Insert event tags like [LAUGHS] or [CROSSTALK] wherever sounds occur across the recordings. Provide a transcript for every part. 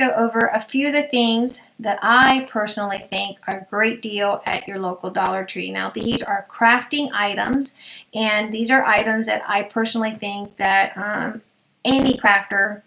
go over a few of the things that I personally think are a great deal at your local Dollar Tree. Now these are crafting items and these are items that I personally think that um, any crafter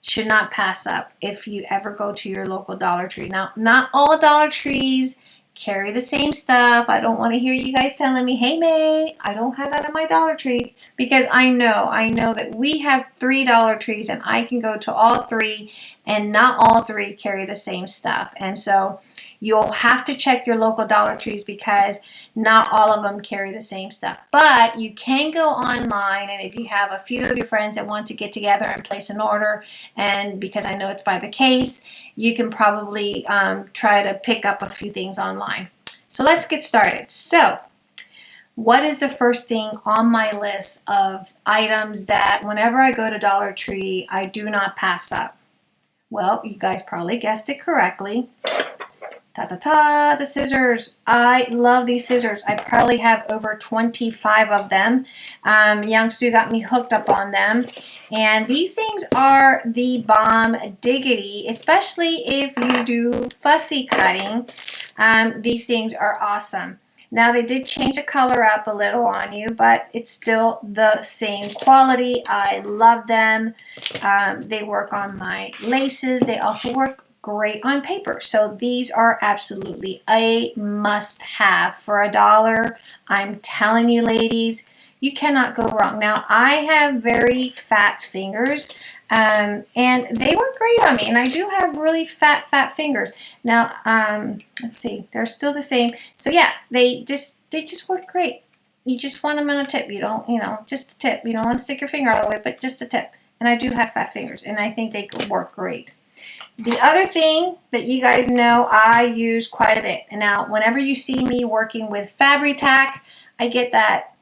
should not pass up if you ever go to your local Dollar Tree. Now not all Dollar Trees carry the same stuff. I don't want to hear you guys telling me, hey May, I don't have that in my Dollar Tree. Because I know, I know that we have three Dollar Trees and I can go to all three and not all three carry the same stuff. And so You'll have to check your local Dollar Trees because not all of them carry the same stuff. But you can go online and if you have a few of your friends that want to get together and place an order and because I know it's by the case, you can probably um, try to pick up a few things online. So let's get started. So what is the first thing on my list of items that whenever I go to Dollar Tree, I do not pass up? Well, you guys probably guessed it correctly. Ta-ta-ta, the scissors. I love these scissors. I probably have over 25 of them. Um, Young Sue got me hooked up on them. And these things are the bomb diggity, especially if you do fussy cutting. Um, these things are awesome. Now they did change the color up a little on you, but it's still the same quality. I love them. Um, they work on my laces. They also work great on paper. So these are absolutely a must have for a dollar. I'm telling you ladies, you cannot go wrong. Now I have very fat fingers um, and they work great on me and I do have really fat fat fingers. Now um, let's see, they're still the same. So yeah, they just they just work great. You just want them on a tip. You don't, you know, just a tip. You don't want to stick your finger all the way, but just a tip. And I do have fat fingers and I think they work great. The other thing that you guys know I use quite a bit. And now whenever you see me working with Fabri-Tac, I get that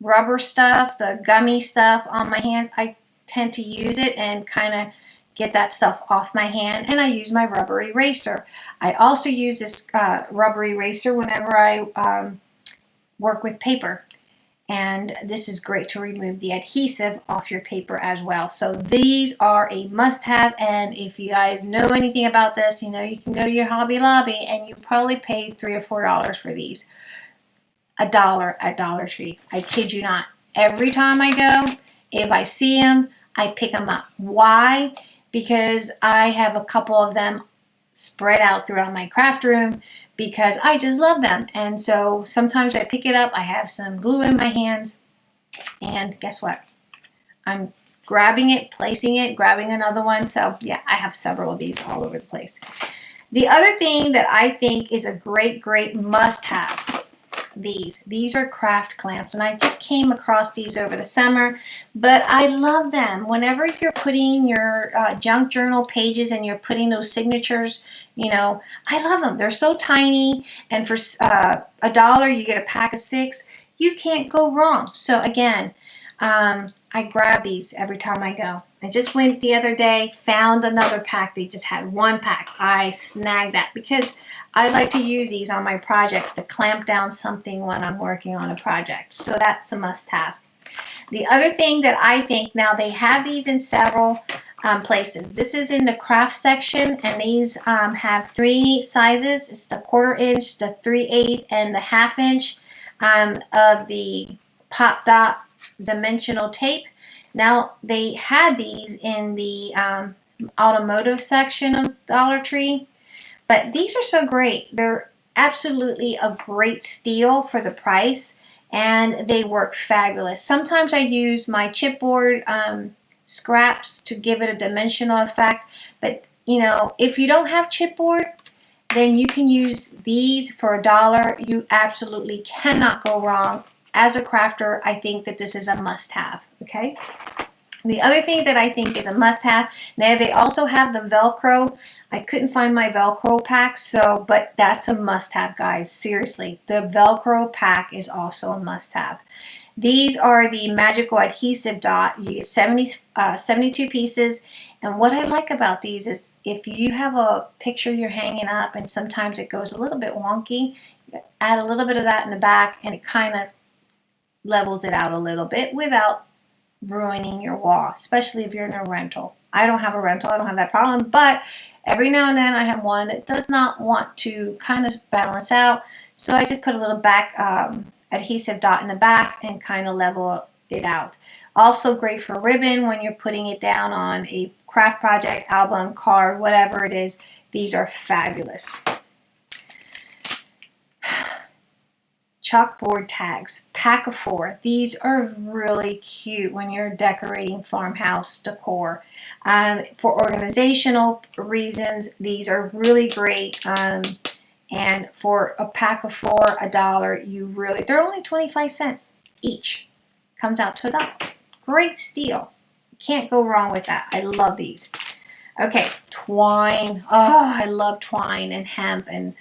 rubber stuff, the gummy stuff on my hands. I tend to use it and kind of get that stuff off my hand and I use my rubber eraser. I also use this uh, rubber eraser whenever I um, work with paper and this is great to remove the adhesive off your paper as well. So these are a must-have and if you guys know anything about this, you know you can go to your Hobby Lobby and you probably pay three or four dollars for these. A dollar at Dollar Tree. I kid you not. Every time I go, if I see them, I pick them up. Why? Because I have a couple of them spread out throughout my craft room because I just love them. And so sometimes I pick it up, I have some glue in my hands, and guess what? I'm grabbing it, placing it, grabbing another one. So yeah, I have several of these all over the place. The other thing that I think is a great, great must-have these. These are craft clamps and I just came across these over the summer, but I love them. Whenever you're putting your uh, junk journal pages and you're putting those signatures, you know, I love them. They're so tiny and for uh, a dollar you get a pack of six. You can't go wrong. So again, um, I grab these every time I go. I just went the other day, found another pack. They just had one pack. I snagged that because I like to use these on my projects to clamp down something when I'm working on a project. So that's a must-have. The other thing that I think, now they have these in several um, places. This is in the craft section and these um, have three sizes. It's the quarter inch, the 3 8 and the half inch um, of the pop dot dimensional tape. Now they had these in the um, automotive section of Dollar Tree but these are so great. They're absolutely a great steal for the price and they work fabulous. Sometimes I use my chipboard um, scraps to give it a dimensional effect, but you know, if you don't have chipboard, then you can use these for a dollar. You absolutely cannot go wrong. As a crafter, I think that this is a must-have, okay? The other thing that I think is a must-have, now they also have the Velcro I couldn't find my Velcro pack, so, but that's a must-have, guys. Seriously, the Velcro pack is also a must-have. These are the Magical Adhesive Dot. You get 70, uh, 72 pieces. And what I like about these is if you have a picture you're hanging up and sometimes it goes a little bit wonky, add a little bit of that in the back and it kind of levels it out a little bit without ruining your wall, especially if you're in a rental. I don't have a rental, I don't have that problem, but every now and then I have one that does not want to kind of balance out. So I just put a little back um, adhesive dot in the back and kind of level it out. Also great for ribbon when you're putting it down on a craft project, album, card, whatever it is. These are fabulous. Chalkboard tags, pack of four. These are really cute when you're decorating farmhouse decor. Um, for organizational reasons, these are really great. Um, and for a pack of four, a dollar, you really, they're only 25 cents each. Comes out to a dollar. Great steal. Can't go wrong with that. I love these. Okay, twine. Oh, I love twine and hemp and,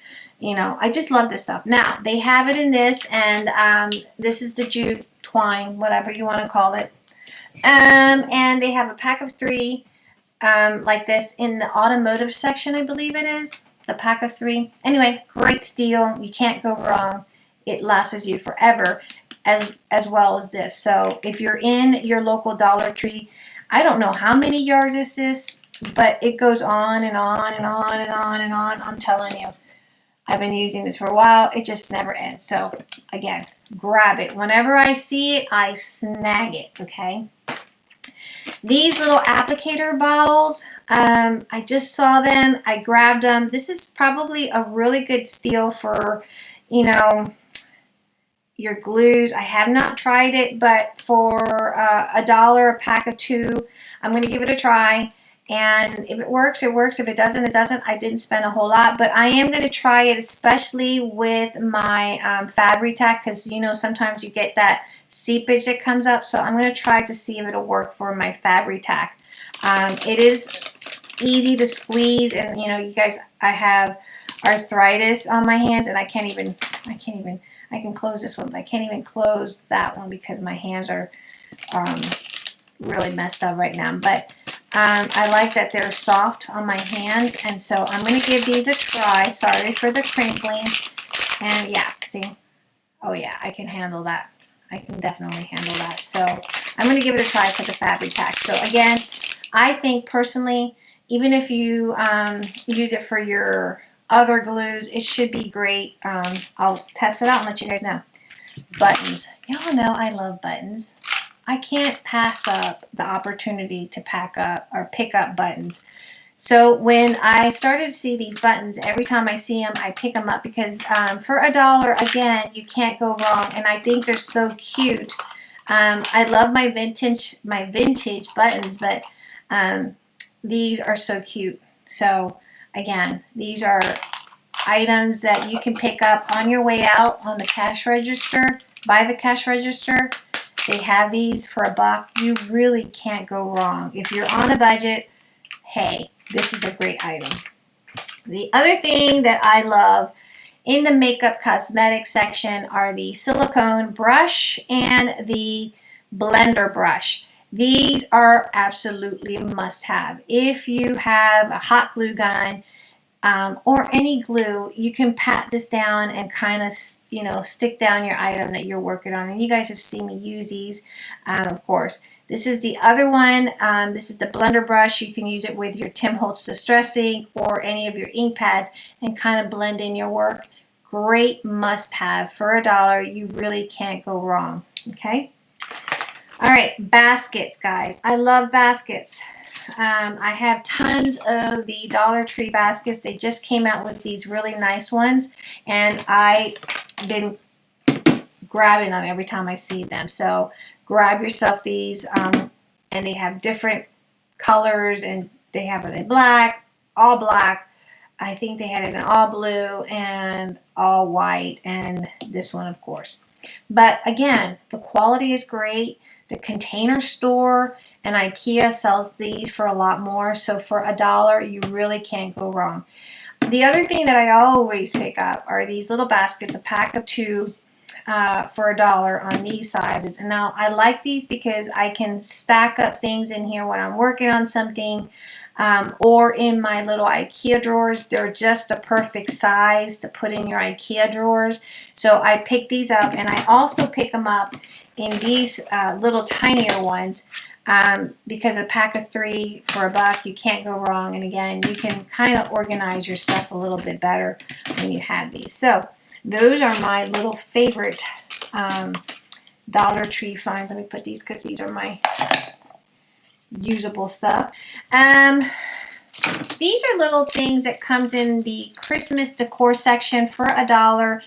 you know, I just love this stuff. Now, they have it in this, and um, this is the jute twine, whatever you want to call it. Um, and they have a pack of three um, like this in the automotive section, I believe it is the pack of three. Anyway, great steal. You can't go wrong. It lasts you forever as, as well as this. So if you're in your local Dollar Tree, I don't know how many yards this is, but it goes on and on and on and on and on. I'm telling you. I've been using this for a while. It just never ends. So again, grab it. Whenever I see it, I snag it, okay? These little applicator bottles, um, I just saw them. I grabbed them. This is probably a really good steal for, you know, your glues. I have not tried it, but for uh, a dollar a pack of two, I'm going to give it a try. And if it works, it works. If it doesn't, it doesn't. I didn't spend a whole lot, but I am going to try it, especially with my um, Fabri-Tac, because, you know, sometimes you get that seepage that comes up. So I'm going to try to see if it'll work for my Fabri-Tac. Um, it is easy to squeeze, and, you know, you guys, I have arthritis on my hands, and I can't even, I can't even, I can close this one, but I can't even close that one because my hands are um, really messed up right now. But um, I like that they're soft on my hands, and so I'm going to give these a try. Sorry for the crinkling. And yeah, see? Oh yeah, I can handle that. I can definitely handle that. So I'm going to give it a try for the Fabri-Tac. So again, I think personally, even if you um, use it for your other glues, it should be great. Um, I'll test it out and let you guys know. Buttons. Y'all know I love buttons. I can't pass up the opportunity to pack up or pick up buttons. So when I started to see these buttons, every time I see them, I pick them up because um, for a dollar, again, you can't go wrong. And I think they're so cute. Um, I love my vintage, my vintage buttons, but um, these are so cute. So again, these are items that you can pick up on your way out on the cash register, by the cash register. They have these for a buck. You really can't go wrong. If you're on a budget, hey, this is a great item. The other thing that I love in the makeup cosmetic section are the silicone brush and the blender brush. These are absolutely must have. If you have a hot glue gun, um, or any glue, you can pat this down and kind of, you know, stick down your item that you're working on. And you guys have seen me use these, um, of course. This is the other one. Um, this is the blender brush. You can use it with your Tim Holtz Distress ink or any of your ink pads and kind of blend in your work. Great must have. For a dollar, you really can't go wrong. Okay? All right, baskets, guys. I love baskets. Um, I have tons of the Dollar Tree baskets. They just came out with these really nice ones. And I've been grabbing them every time I see them. So grab yourself these. Um, and they have different colors. And they have it in black, all black. I think they had it in all blue and all white. And this one, of course. But again, the quality is great. The container store and IKEA sells these for a lot more. So for a dollar, you really can't go wrong. The other thing that I always pick up are these little baskets, a pack of two uh, for a dollar on these sizes. And now I like these because I can stack up things in here when I'm working on something um, or in my little Ikea drawers. They're just a perfect size to put in your Ikea drawers. So I pick these up and I also pick them up in these uh, little tinier ones um, because a pack of three for a buck, you can't go wrong. And again, you can kind of organize your stuff a little bit better when you have these. So those are my little favorite um, Dollar Tree finds. Let me put these because these are my usable stuff. Um, these are little things that comes in the Christmas decor section for a dollar.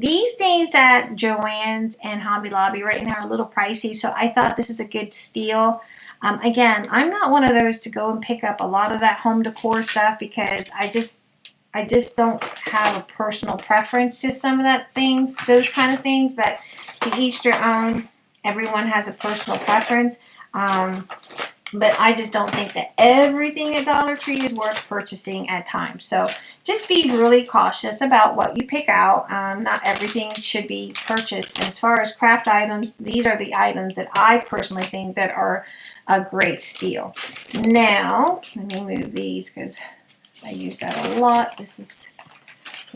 These things at Joann's and Hobby Lobby right now are a little pricey, so I thought this is a good steal. Um, again, I'm not one of those to go and pick up a lot of that home decor stuff because I just I just don't have a personal preference to some of that things, those kind of things, but to each their own. Everyone has a personal preference. Um, but I just don't think that everything at Dollar Tree is worth purchasing at times. So just be really cautious about what you pick out. Um, not everything should be purchased. as far as craft items, these are the items that I personally think that are a great steal. Now, let me move these because I use that a lot. This is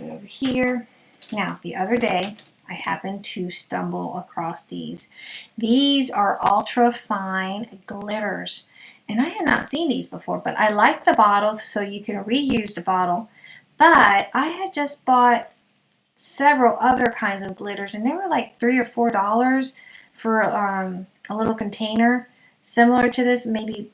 over here. Now, the other day, I happened to stumble across these. These are ultra fine glitters. And I had not seen these before, but I like the bottles so you can reuse the bottle. But I had just bought several other kinds of glitters and they were like three or four dollars for um, a little container similar to this, maybe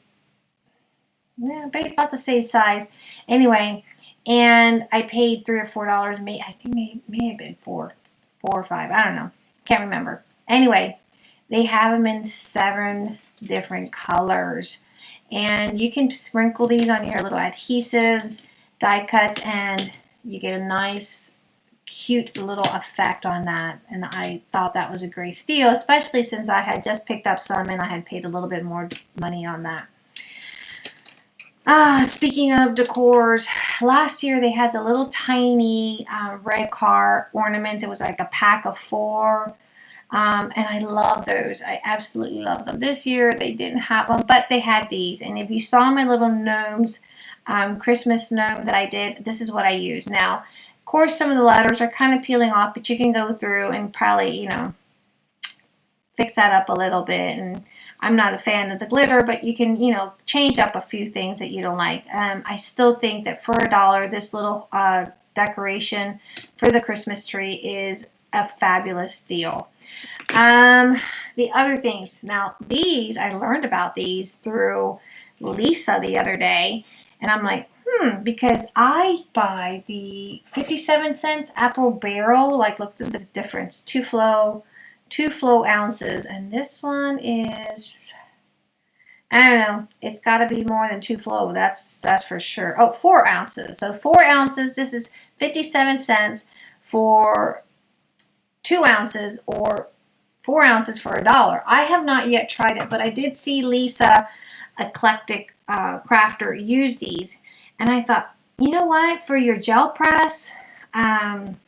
yeah, about the same size. Anyway, and I paid three or four dollars. May I think may may have been four four or five. I don't know. Can't remember. Anyway, they have them in seven different colors. And you can sprinkle these on your little adhesives, die cuts, and you get a nice, cute little effect on that. And I thought that was a great steal, especially since I had just picked up some and I had paid a little bit more money on that. Ah, speaking of decors, last year they had the little tiny uh, red car ornaments. It was like a pack of four. Um, and I love those. I absolutely love them. This year they didn't have them, but they had these. And if you saw my little gnomes, um, Christmas gnome that I did, this is what I use. Now, of course, some of the letters are kind of peeling off, but you can go through and probably, you know, fix that up a little bit and I'm not a fan of the glitter, but you can, you know, change up a few things that you don't like. Um, I still think that for a dollar, this little uh, decoration for the Christmas tree is a fabulous deal. Um, the other things, now these, I learned about these through Lisa the other day, and I'm like, hmm, because I buy the 57 cents apple barrel, like look at the difference, two flow, two flow ounces. And this one is, I don't know, it's got to be more than two flow. That's, that's for sure. Oh, four ounces. So four ounces, this is 57 cents for two ounces or four ounces for a dollar. I have not yet tried it, but I did see Lisa Eclectic uh, Crafter use these. And I thought, you know what, for your gel press, um,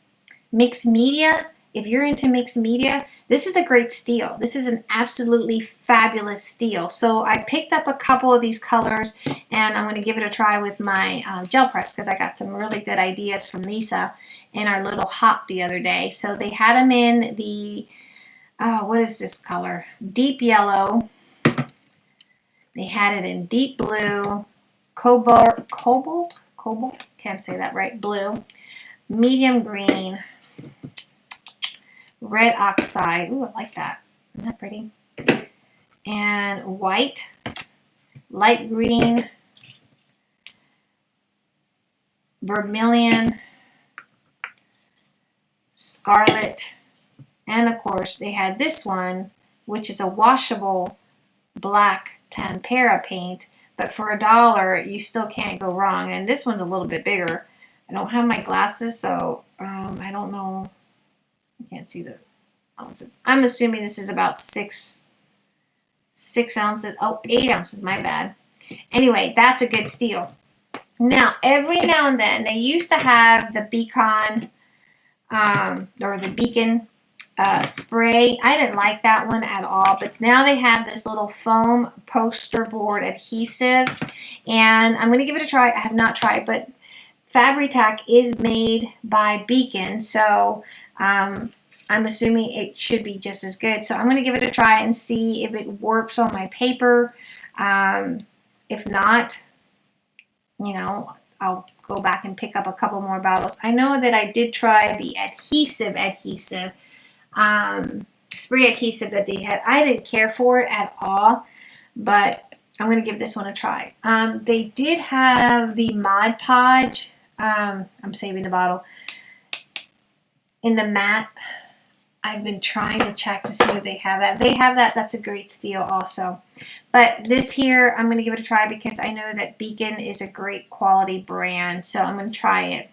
mixed media, if you're into mixed media, this is a great steal. This is an absolutely fabulous steal. So I picked up a couple of these colors and I'm going to give it a try with my uh, gel press because I got some really good ideas from Lisa in our little hop the other day. So they had them in the, uh, what is this color? Deep yellow. They had it in deep blue, cobalt, cobalt, cobalt, can't say that right, blue, medium green, red oxide. Ooh, I like that. Isn't that pretty? And white, light green, vermilion, scarlet, and of course they had this one, which is a washable black tempera paint, but for a dollar you still can't go wrong. And this one's a little bit bigger. I don't have my glasses, so um, I don't know can't see the ounces. I'm assuming this is about six, six ounces. Oh, eight ounces, my bad. Anyway, that's a good steal. Now, every now and then, they used to have the Beacon, um, or the Beacon uh, spray. I didn't like that one at all, but now they have this little foam poster board adhesive, and I'm going to give it a try. I have not tried, but Fabri-Tac is made by Beacon, so um, I'm assuming it should be just as good. So I'm going to give it a try and see if it warps on my paper. Um, if not, you know, I'll go back and pick up a couple more bottles. I know that I did try the adhesive adhesive, um, spray adhesive that they had. I didn't care for it at all, but I'm going to give this one a try. Um, they did have the Mod Podge. Um, I'm saving the bottle. In the matte, I've been trying to check to see if they have that. They have that. That's a great steal also. But this here, I'm going to give it a try because I know that Beacon is a great quality brand. So I'm going to try it.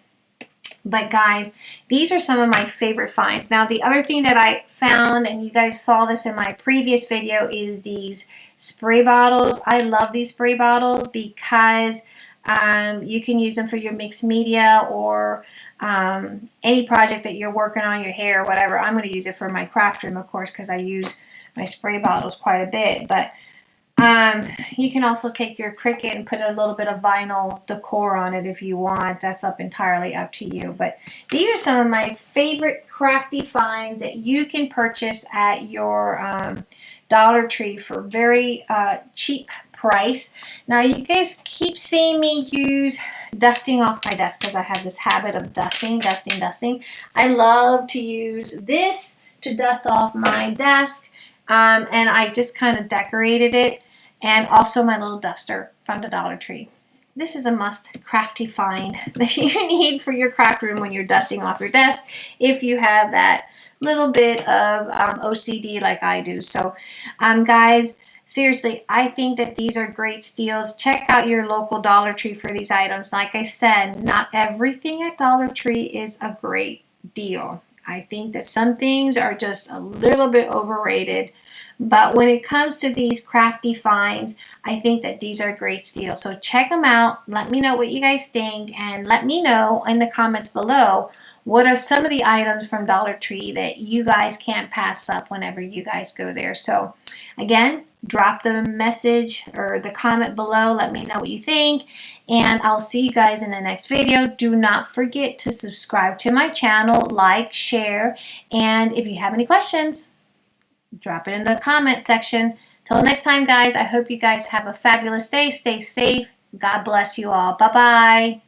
But guys, these are some of my favorite finds. Now, the other thing that I found, and you guys saw this in my previous video, is these spray bottles. I love these spray bottles because um, you can use them for your mixed media or um, any project that you're working on, your hair, whatever. I'm going to use it for my craft room, of course, because I use my spray bottles quite a bit. But um, you can also take your Cricut and put a little bit of vinyl decor on it if you want. That's up entirely up to you. But these are some of my favorite crafty finds that you can purchase at your um, Dollar Tree for very uh, cheap price. Now you guys keep seeing me use dusting off my desk because I have this habit of dusting, dusting, dusting. I love to use this to dust off my desk um, and I just kind of decorated it and also my little duster from the Dollar Tree. This is a must crafty find [LAUGHS] that you need for your craft room when you're dusting off your desk if you have that little bit of um, OCD like I do. So um, guys, seriously, I think that these are great steals. Check out your local Dollar Tree for these items. Like I said, not everything at Dollar Tree is a great deal. I think that some things are just a little bit overrated. But when it comes to these crafty finds, I think that these are great steals. So check them out. Let me know what you guys think and let me know in the comments below what are some of the items from Dollar Tree that you guys can't pass up whenever you guys go there. So again, drop the message or the comment below. Let me know what you think. And I'll see you guys in the next video. Do not forget to subscribe to my channel, like, share, and if you have any questions, drop it in the comment section. Till next time, guys, I hope you guys have a fabulous day. Stay safe. God bless you all. Bye-bye.